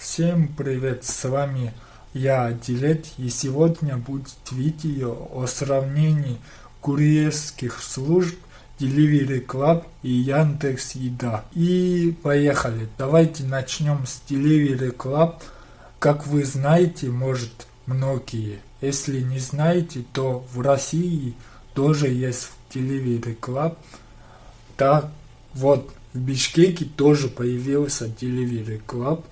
Всем привет, с вами я Дилет и сегодня будет видео о сравнении курьерских служб Delivery Club и Яндекс Еда. И поехали, давайте начнем с Delivery Club. Как вы знаете, может многие, если не знаете, то в России тоже есть Delivery Club. Так вот, в Бишкеке тоже появился Delivery Club.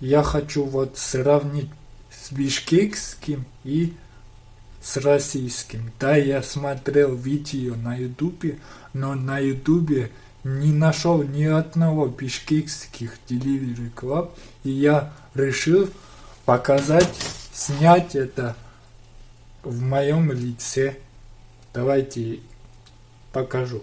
Я хочу вот сравнить с бишкекским и с российским. Да, я смотрел видео на ютубе, но на ютубе не нашел ни одного бишкекских Delivery Club, и я решил показать, снять это в моем лице. Давайте покажу.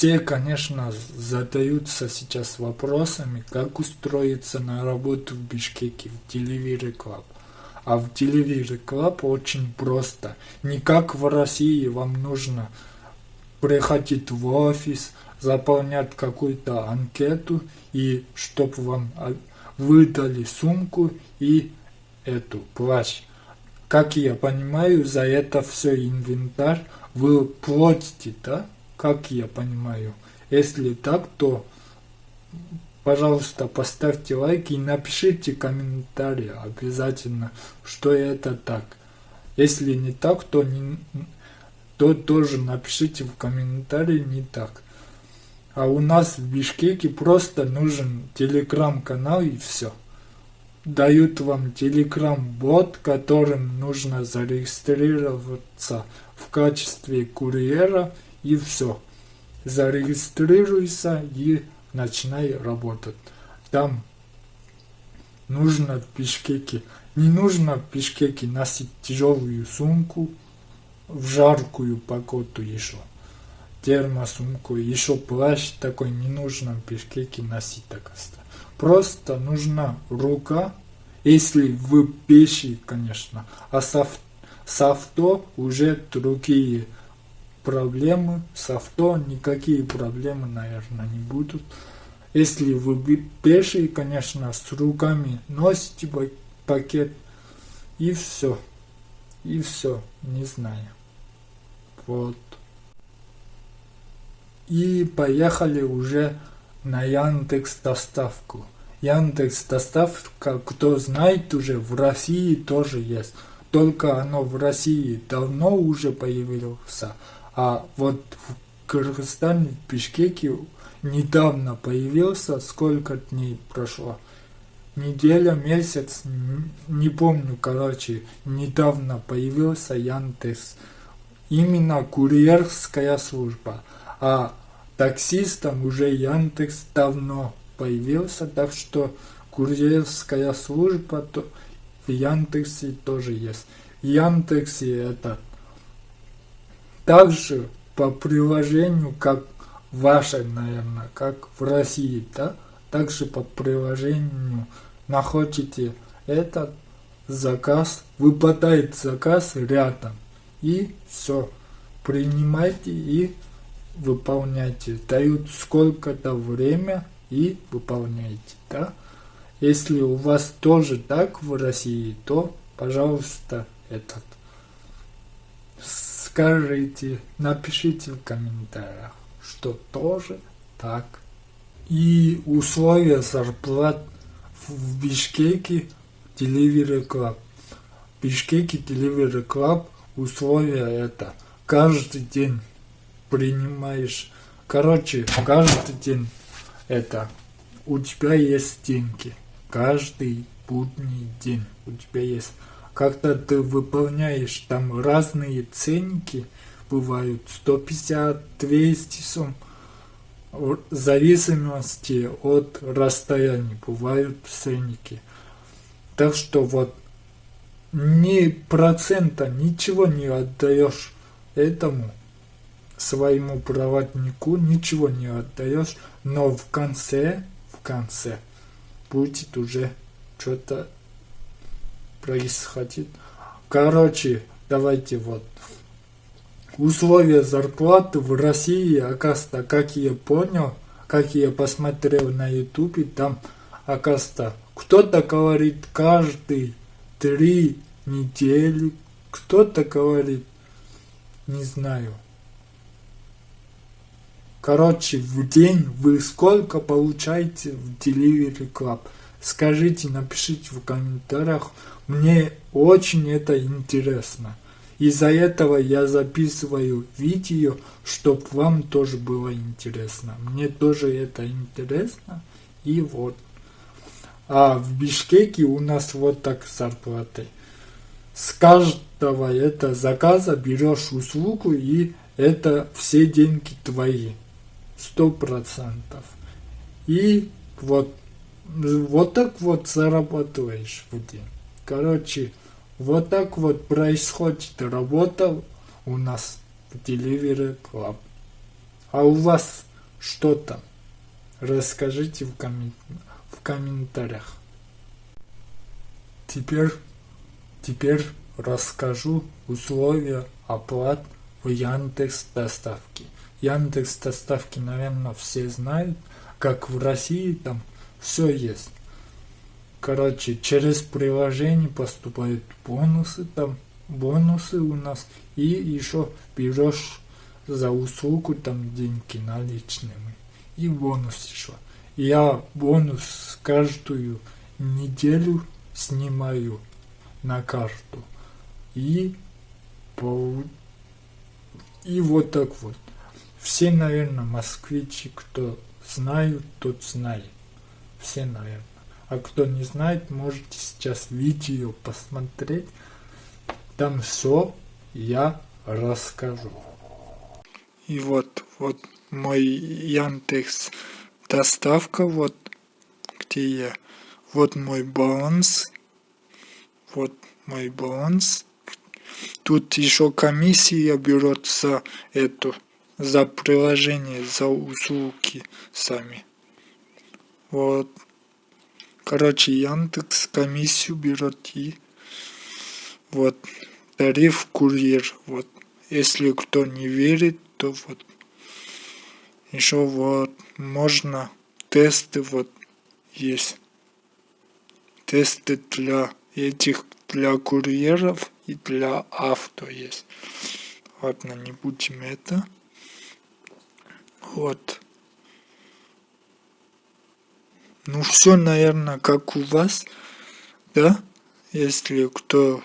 Все, конечно, задаются сейчас вопросами, как устроиться на работу в Бишкеке, в Delivery Club. А в Delivery Club очень просто. Не как в России вам нужно приходить в офис, заполнять какую-то анкету, и чтобы вам выдали сумку и эту плащ. Как я понимаю, за это все инвентарь вы платите, да? Как я понимаю. Если так, то, пожалуйста, поставьте лайк и напишите комментарий обязательно, что это так. Если не так, то, не, то тоже напишите в комментарии не так. А у нас в Бишкеке просто нужен телеграм-канал и все. Дают вам телеграм-бот, которым нужно зарегистрироваться в качестве курьера и все. Зарегистрируйся и начинай работать. Там нужно в Бишкеке, не нужно в Бишкеке носить тяжелую сумку в жаркую погоду еще. Термосумку, еще плащ такой не нужно в Бишкеке носить так Просто нужна рука, если вы пеший, конечно, а с, с авто уже другие проблемы с авто, никакие проблемы, наверное, не будут. Если вы пеший, конечно, с руками носите пакет, и все. И все, не знаю. Вот. И поехали уже на Яндекс доставку. Яндекс доставка, кто знает уже, в России тоже есть. Только оно в России давно уже появился, а вот в Кыргызстане, в Бишкеке недавно появился, сколько дней прошло. Неделя, месяц, не помню, короче, недавно появился Яндекс. Именно курьерская служба. А таксистам уже Яндекс давно появился, так что курьерская служба то в Яндексе тоже есть. Яндексе это также по приложению, как ваше, наверное, как в России, да, также по приложению находите этот заказ, выпадает заказ рядом, и все, принимайте и выполняйте, дают сколько-то время и выполняйте, да. Если у вас тоже так в России, то, пожалуйста, этот скажите, напишите в комментариях, что тоже так. И условия зарплат в Бишкеке Delivery Club. В Бишкеке Delivery Club условия это каждый день принимаешь, короче, каждый день это у тебя есть деньги. Каждый будний день у тебя есть когда ты выполняешь там разные ценники, бывают 150, 200 сумм, в зависимости от расстояния бывают ценники. Так что вот ни процента, ничего не отдаешь этому своему проводнику, ничего не отдаешь, но в конце, в конце будет уже что-то происходит. Короче, давайте вот. Условия зарплаты в России, оказывается, как я понял, как я посмотрел на ютубе, там, оказывается, кто-то говорит каждый три недели, кто-то говорит, не знаю. Короче, в день вы сколько получаете в Delivery Club? Скажите, напишите в комментариях. Мне очень это интересно. Из-за этого я записываю видео, чтобы вам тоже было интересно. Мне тоже это интересно. И вот. А в Бишкеке у нас вот так зарплаты. С каждого это заказа берешь услугу и это все деньги твои. Сто процентов. И вот, вот так вот зарабатываешь в день. Короче, вот так вот происходит работа у нас в Delivery Club. А у вас что там? Расскажите в комментариях в комментариях. Теперь, теперь расскажу условия оплат в Яндекс доставке. Яндекс доставки, наверное, все знают, как в России там все есть. Короче, через приложение поступают бонусы там, бонусы у нас, и еще берешь за услугу там деньги наличными, и бонус еще. Я бонус каждую неделю снимаю на карту. И, по, и вот так вот. Все, наверное, москвичи, кто знают, тот знает. Все, наверное. А кто не знает, можете сейчас видео посмотреть. Там все я расскажу. И вот, вот мой Яндекс доставка, вот где я, вот мой баланс, вот мой баланс. Тут еще комиссия берет за эту, за приложение, за услуги сами. Вот. Короче, Яндекс комиссию берет и вот тариф курьер. Вот. Если кто не верит, то вот еще вот можно тесты вот есть. Тесты для этих, для курьеров и для авто есть. Ладно, не будем это. Вот. Ну все, наверное, как у вас, да? Если кто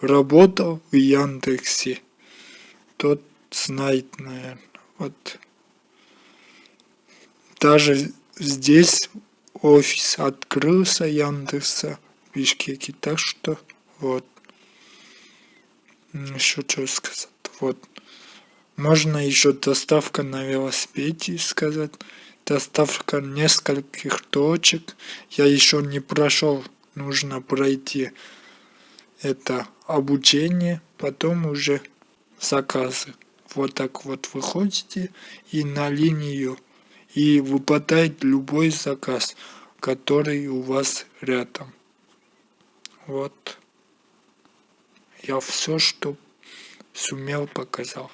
работал в Яндексе, тот знает, наверное. Вот. Даже здесь офис открылся Яндекса в Бишкеке, так что вот. Еще что сказать. Вот. Можно еще доставка на велосипеде сказать. Доставка нескольких точек. Я еще не прошел. Нужно пройти это обучение. Потом уже заказы вот так вот выходите и на линию и выпадает любой заказ, который у вас рядом. Вот. Я все, что сумел, показал.